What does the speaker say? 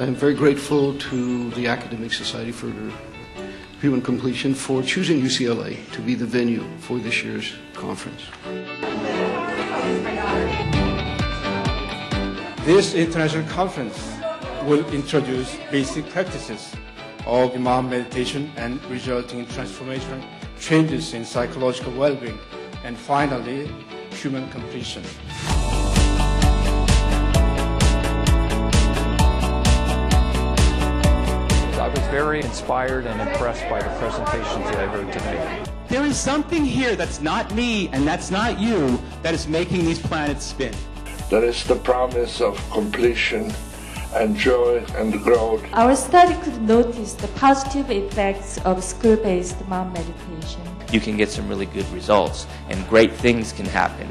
I'm very grateful to the Academic Society for Human Completion for choosing UCLA to be the venue for this year's conference. This international conference will introduce basic practices of Maum meditation and resulting transformational changes in psychological well-being, and finally, human completion. Very inspired and impressed by the presentations that I heard today. There is something here that's not me and that's not you that is making these planets spin. There is the promise of completion and joy and growth. Our study could notice the positive effects of school-based Maum meditation. You can get some really good results and great things can happen